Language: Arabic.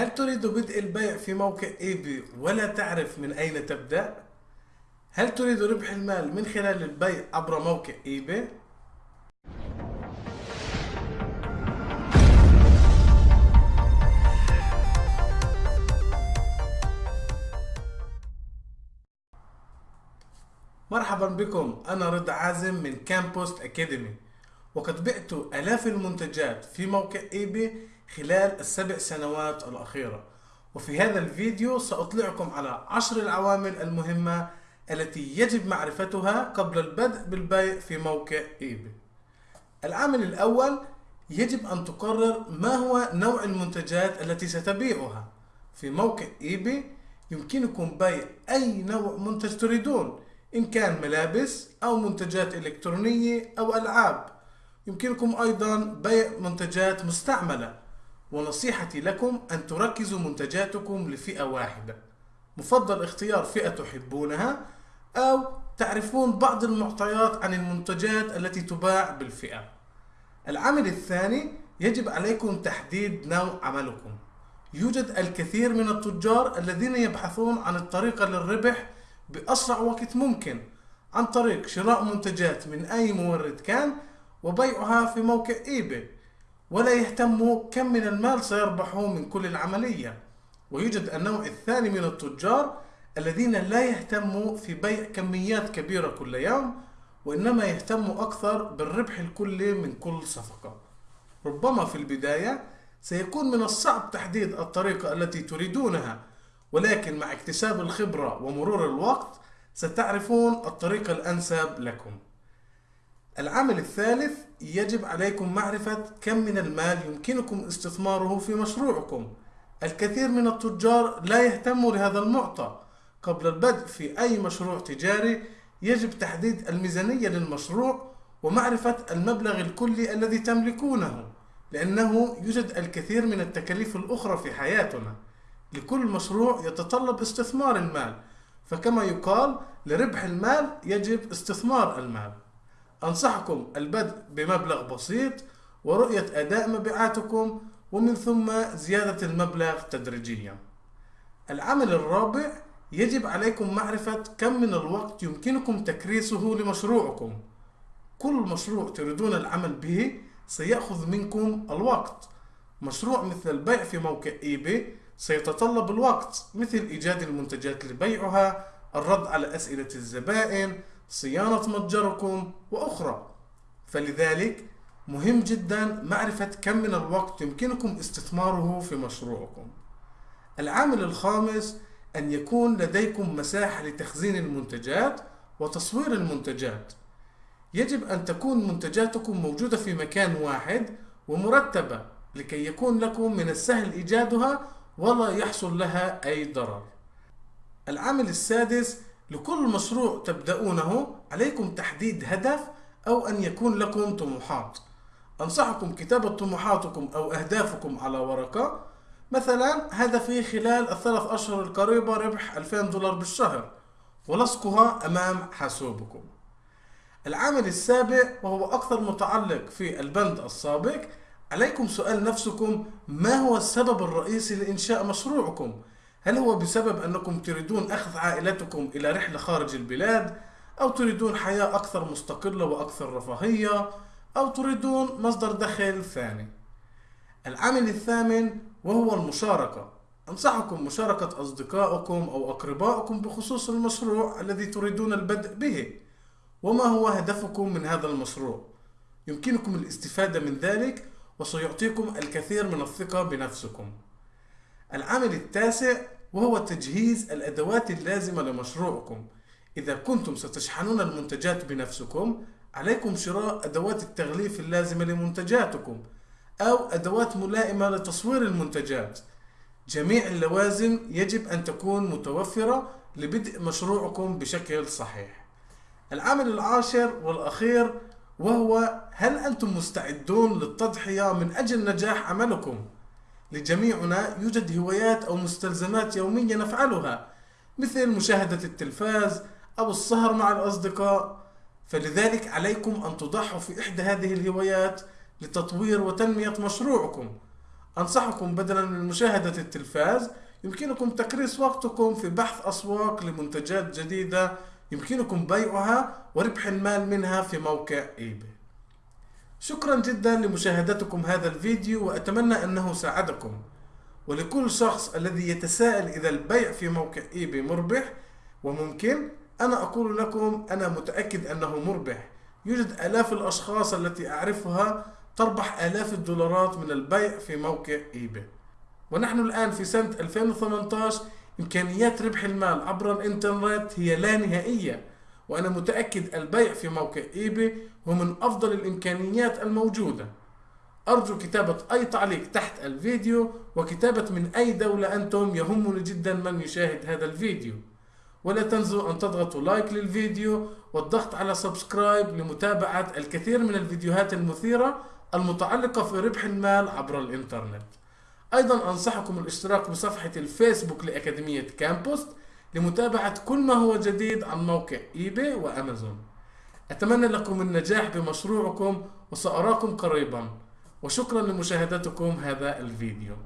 هل تريد بدء البيع في موقع eBay ولا تعرف من أين تبدأ؟ هل تريد ربح المال من خلال البيع عبر موقع eBay؟ مرحبا بكم أنا رضا عازم من كامبوست Academy وقد بعت آلاف المنتجات في موقع eBay خلال السبع سنوات الأخيرة. وفي هذا الفيديو سأطلعكم على عشر العوامل المهمة التي يجب معرفتها قبل البدء بالبيع في موقع ايبي العامل الأول يجب أن تقرر ما هو نوع المنتجات التي ستبيعها. في موقع ايبي يمكنكم بيع أي نوع منتج تريدون إن كان ملابس أو منتجات إلكترونية أو ألعاب. يمكنكم أيضا بيع منتجات مستعملة. ونصيحتي لكم أن تركزوا منتجاتكم لفئة واحدة. مفضل اختيار فئة تحبونها أو تعرفون بعض المعطيات عن المنتجات التي تباع بالفئة. العامل الثاني يجب عليكم تحديد نوع عملكم. يوجد الكثير من التجار الذين يبحثون عن الطريقة للربح بأسرع وقت ممكن عن طريق شراء منتجات من أي مورد كان وبيعها في موقع إيباي. ولا يهتموا كم من المال سيربحوا من كل العملية. ويوجد النوع الثاني من التجار الذين لا يهتموا في بيع كميات كبيرة كل يوم وإنما يهتموا أكثر بالربح الكلي من كل صفقة. ربما في البداية سيكون من الصعب تحديد الطريقة التي تريدونها ولكن مع اكتساب الخبرة ومرور الوقت ستعرفون الطريقة الأنسب لكم. العامل الثالث يجب عليكم معرفة كم من المال يمكنكم استثماره في مشروعكم. الكثير من التجار لا يهتموا لهذا المعطى. قبل البدء في أي مشروع تجاري يجب تحديد الميزانية للمشروع ومعرفة المبلغ الكلي الذي تملكونه لأنه يوجد الكثير من التكاليف الأخرى في حياتنا. لكل مشروع يتطلب استثمار المال فكما يقال لربح المال يجب استثمار المال. أنصحكم البدء بمبلغ بسيط ورؤية أداء مبيعاتكم ومن ثم زيادة المبلغ تدريجيا. العمل الرابع يجب عليكم معرفة كم من الوقت يمكنكم تكريسه لمشروعكم. كل مشروع تريدون العمل به سيأخذ منكم الوقت. مشروع مثل البيع في موقع ايباي سيتطلب الوقت مثل إيجاد المنتجات لبيعها الرد على أسئلة الزبائن صيانة متجركم وأخرى. فلذلك مهم جدا معرفة كم من الوقت يمكنكم استثماره في مشروعكم. العامل الخامس أن يكون لديكم مساحة لتخزين المنتجات وتصوير المنتجات. يجب أن تكون منتجاتكم موجودة في مكان واحد ومرتبة لكي يكون لكم من السهل إيجادها ولا يحصل لها أي ضرر. العامل السادس لكل مشروع تبدأونه عليكم تحديد هدف أو أن يكون لكم طموحات. أنصحكم كتابة طموحاتكم أو أهدافكم على ورقة. مثلا هدفي خلال الثلاث أشهر القريبة ربح 2000 دولار بالشهر ولصقها أمام حاسوبكم. العامل السابع وهو أكثر متعلق في البند السابق عليكم سؤال نفسكم ما هو السبب الرئيسي لإنشاء مشروعكم؟ هل هو بسبب أنكم تريدون أخذ عائلتكم إلى رحلة خارج البلاد؟ أو تريدون حياة أكثر مستقلة وأكثر رفاهية؟ أو تريدون مصدر دخل ثاني؟ العامل الثامن وهو المشاركة. أنصحكم مشاركة أصدقائكم أو أقربائكم بخصوص المشروع الذي تريدون البدء به. وما هو هدفكم من هذا المشروع؟ يمكنكم الاستفادة من ذلك وسيعطيكم الكثير من الثقة بنفسكم. العامل التاسع وهو تجهيز الأدوات اللازمة لمشروعكم. إذا كنتم ستشحنون المنتجات بنفسكم عليكم شراء أدوات التغليف اللازمة لمنتجاتكم أو أدوات ملائمة لتصوير المنتجات. جميع اللوازم يجب أن تكون متوفرة لبدء مشروعكم بشكل صحيح. العامل العاشر والأخير وهو هل أنتم مستعدون للتضحية من أجل نجاح عملكم؟ لجميعنا يوجد هوايات أو مستلزمات يومية نفعلها مثل مشاهدة التلفاز أو السهر مع الأصدقاء. فلذلك عليكم أن تضحوا في إحدى هذه الهوايات لتطوير وتنمية مشروعكم. أنصحكم بدلا من مشاهدة التلفاز يمكنكم تكريس وقتكم في بحث أسواق لمنتجات جديدة يمكنكم بيعها وربح المال منها في موقع eBay. شكرا جدا لمشاهدتكم هذا الفيديو وأتمنى أنه ساعدكم. ولكل شخص الذي يتساءل إذا البيع في موقع eBay مربح وممكن أنا أقول لكم أنا متأكد أنه مربح. يوجد آلاف الأشخاص التي أعرفها تربح آلاف الدولارات من البيع في موقع eBay ونحن الآن في سنة 2018 إمكانيات ربح المال عبر الإنترنت هي لا نهائية. وأنا متأكد البيع في موقع eBay هو من أفضل الإمكانيات الموجودة. أرجو كتابة أي تعليق تحت الفيديو وكتابة من أي دولة أنتم يهمني جدا من يشاهد هذا الفيديو. ولا تنسوا أن تضغطوا like للفيديو والضغط على subscribe لمتابعة الكثير من الفيديوهات المثيرة المتعلقة في ربح المال عبر الإنترنت. أيضا أنصحكم الاشتراك بصفحة الفيسبوك لأكاديمية كامبوست لمتابعة كل ما هو جديد عن موقع eBay وأمازون. أتمنى لكم النجاح بمشروعكم وسأراكم قريبا. وشكرا لمشاهدتكم هذا الفيديو.